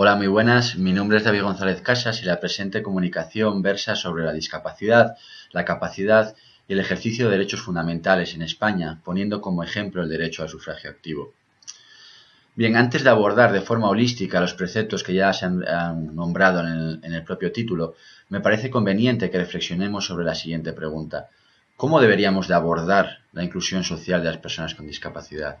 Hola, muy buenas. Mi nombre es David González Casas y la presente comunicación versa sobre la discapacidad, la capacidad y el ejercicio de derechos fundamentales en España, poniendo como ejemplo el derecho al sufragio activo. Bien, antes de abordar de forma holística los preceptos que ya se han, nombrado en el, propio título, me parece conveniente que reflexionemos sobre la siguiente pregunta. ¿Cómo deberíamos de abordar la inclusión social de las personas con discapacidad?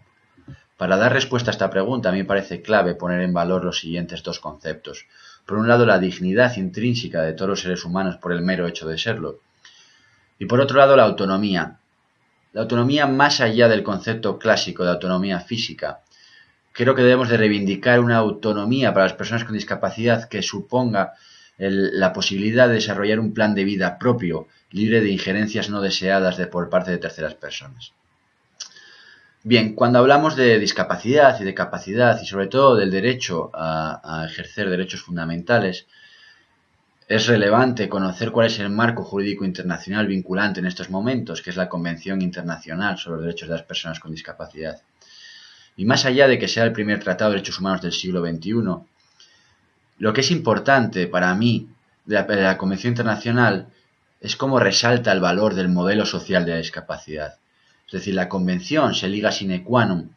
Para dar respuesta a esta pregunta, a mí me parece clave poner en valor los siguientes dos conceptos. Por un lado, la dignidad intrínseca de todos los seres humanos por el mero hecho de serlo. Y por otro lado, la autonomía. La autonomía más allá del concepto clásico de autonomía física, creo que debemos de reivindicar una autonomía para las personas con discapacidad que suponga la posibilidad de desarrollar un plan de vida propio, libre de injerencias no deseadas de, por parte de terceras personas. Bien, cuando hablamos de discapacidad y de capacidad y sobre todo del derecho a, ejercer derechos fundamentales, es relevante conocer cuál es el marco jurídico internacional vinculante en estos momentos, que es la Convención Internacional sobre los Derechos de las Personas con Discapacidad. Y más allá de que sea el primer tratado de derechos humanos del siglo XXI, lo que es importante para mí de la, Convención Internacional es cómo resalta el valor del modelo social de la discapacidad. Es decir, la Convención se liga sine qua non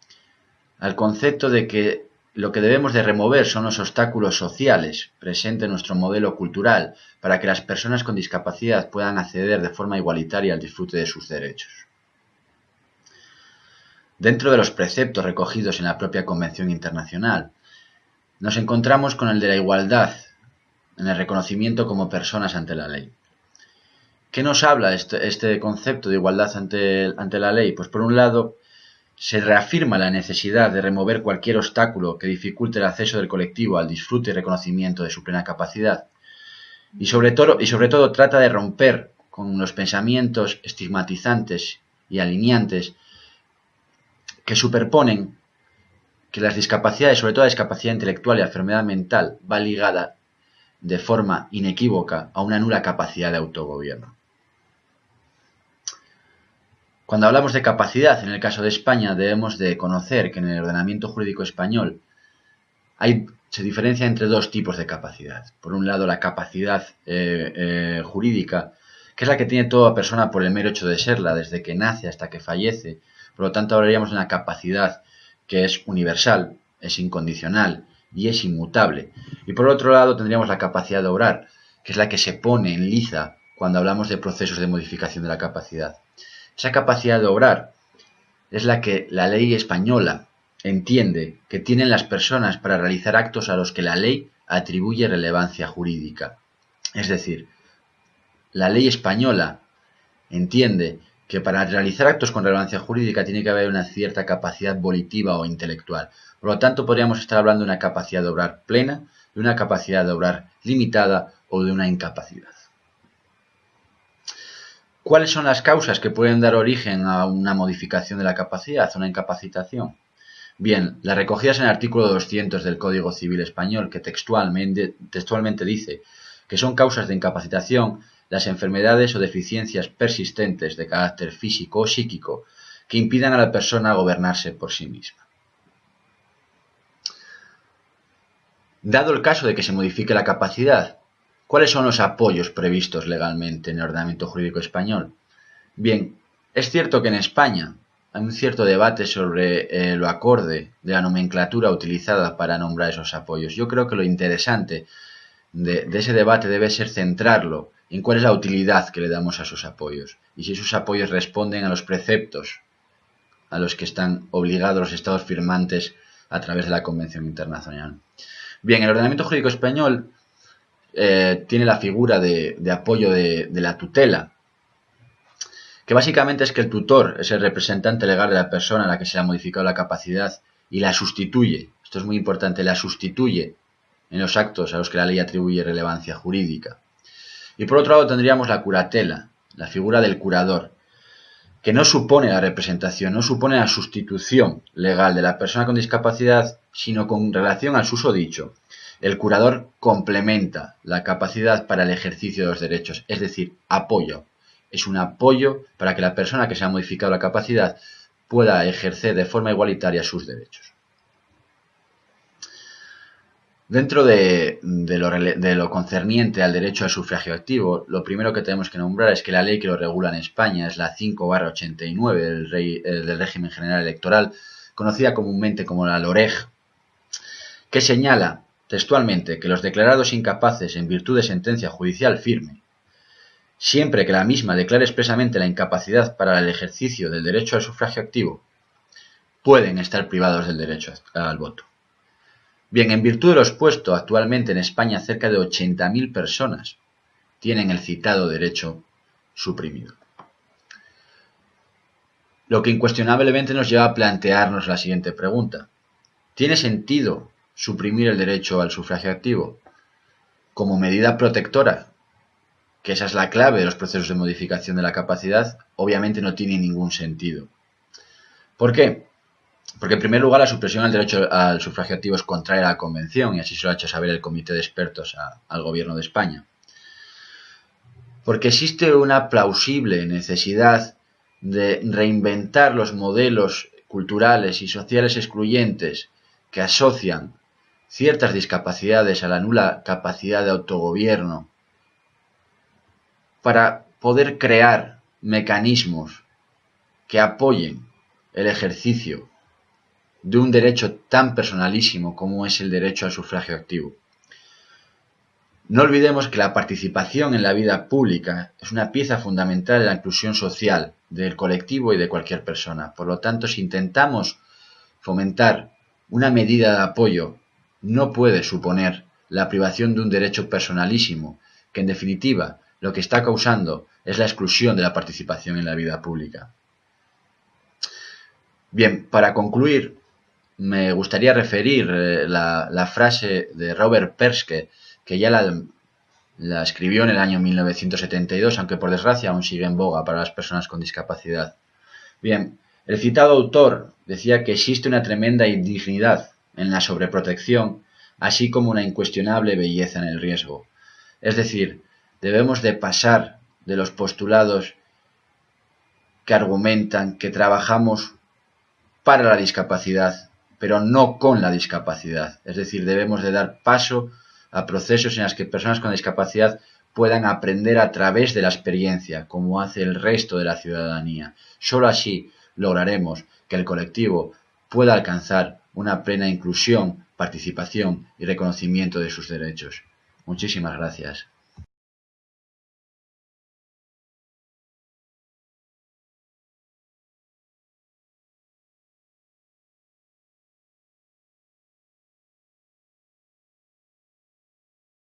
al concepto de que lo que debemos de remover son los obstáculos sociales presentes en nuestro modelo cultural para que las personas con discapacidad puedan acceder de forma igualitaria al disfrute de sus derechos. Dentro de los preceptos recogidos en la propia Convención Internacional, nos encontramos con el de la igualdad en el reconocimiento como personas ante la ley. ¿Qué nos habla este, este concepto de igualdad ante, la ley? Pues por un lado, se reafirma la necesidad de remover cualquier obstáculo que dificulte el acceso del colectivo al disfrute y reconocimiento de su plena capacidad. Y sobre todo, y sobre todo trata de romper con los pensamientos estigmatizantes y alineantes que superponen que las discapacidades, sobre todo la discapacidad intelectual y la enfermedad mental, va ligada de forma inequívoca a una nula capacidad de autogobierno. Cuando hablamos de capacidad, en el caso de España, debemos de conocer que en el ordenamiento jurídico español se diferencia entre dos tipos de capacidad. Por un lado, la capacidad eh, eh, jurídica, que es la que tiene toda persona por el mero hecho de serla, desde que nace hasta que fallece, por lo tanto, hablaríamos de una capacidad que es universal, es incondicional y es inmutable. Y por otro lado, tendríamos la capacidad de obrar, que es la que se pone en liza cuando hablamos de procesos de modificación de la capacidad. Esa capacidad de obrar es la que la ley española entiende que tienen las personas para realizar actos a los que la ley atribuye relevancia jurídica. Es decir, la ley española entiende que para realizar actos con relevancia jurídica tiene que haber una cierta capacidad volitiva o intelectual. Por lo tanto, podríamos estar hablando de una capacidad de obrar plena, de una capacidad de obrar limitada o de una incapacidad. ¿Cuáles son las causas que pueden dar origen a una modificación de la capacidad, una incapacitación? Bien, las recogidas en el artículo 200 del Código Civil Español, que textualmente, textualmente dice que son causas de incapacitación las enfermedades o deficiencias persistentes de carácter físico o psíquico que impidan a la persona gobernarse por sí misma. Dado el caso de que se modifique la capacidad, ¿cuáles son los apoyos previstos legalmente en el ordenamiento jurídico español? Bien, es cierto que en España hay un cierto debate sobre eh, lo acorde de la nomenclatura utilizada para nombrar esos apoyos. Yo creo que lo interesante de ese debate debe ser centrarlo en cuál es la utilidad que le damos a esos apoyos y si esos apoyos responden a los preceptos a los que están obligados los estados firmantes a través de la Convención Internacional. Bien, el ordenamiento jurídico español eh, tiene la figura de, apoyo de, la tutela, que básicamente es que el tutor es el representante legal de la persona a la que se ha modificado la capacidad y la sustituye, esto es muy importante, la sustituye en los actos a los que la ley atribuye relevancia jurídica. Y por otro lado tendríamos la curatela, la figura del curador, que no supone la representación, no supone la sustitución legal de la persona con discapacidad, sino con relación al susodicho. El curador complementa la capacidad para el ejercicio de los derechos, es decir, apoyo. Es un apoyo para que la persona que se ha modificado la capacidad pueda ejercer de forma igualitaria sus derechos. Dentro de, lo, concerniente al derecho al sufragio activo, lo primero que tenemos que nombrar es que la ley que lo regula en España es la 5-89 del, del régimen general electoral, conocida comúnmente como la LOREG, que señala textualmente que los declarados incapaces en virtud de sentencia judicial firme, siempre que la misma declare expresamente la incapacidad para el ejercicio del derecho al sufragio activo, pueden estar privados del derecho al voto. Bien, en virtud de lo expuesto, actualmente en España cerca de 80.000 personas tienen el citado derecho suprimido. Lo que incuestionablemente nos lleva a plantearnos la siguiente pregunta. ¿Tiene sentido suprimir el derecho al sufragio activo como medida protectora? Que esa es la clave de los procesos de modificación de la capacidad, obviamente no tiene ningún sentido. ¿Por qué? Porque en primer lugar la supresión del derecho al sufragio activo es contraria a la Convención y así se lo ha hecho saber el Comité de Expertos al Gobierno de España. Porque existe una plausible necesidad de reinventar los modelos culturales y sociales excluyentes que asocian ciertas discapacidades a la nula capacidad de autogobierno para poder crear mecanismos que apoyen el ejercicio de un derecho tan personalísimo como es el derecho al sufragio activo. No olvidemos que la participación en la vida pública es una pieza fundamental de la inclusión social del colectivo y de cualquier persona. Por lo tanto, si intentamos fomentar una medida de apoyo, no puede suponer la privación de un derecho personalísimo, que en definitiva lo que está causando es la exclusión de la participación en la vida pública. Bien, para concluir, me gustaría referir eh, la, frase de Robert Perske, que ya la, escribió en el año 1972, aunque por desgracia aún sigue en boga para las personas con discapacidad. Bien, el citado autor decía que existe una tremenda indignidad en la sobreprotección, así como una incuestionable belleza en el riesgo. Es decir, debemos de pasar de los postulados que argumentan que trabajamos para la discapacidad pero no con la discapacidad. Es decir, debemos de dar paso a procesos en los que personas con discapacidad puedan aprender a través de la experiencia, como hace el resto de la ciudadanía. Solo así lograremos que el colectivo pueda alcanzar una plena inclusión, participación y reconocimiento de sus derechos. Muchísimas gracias.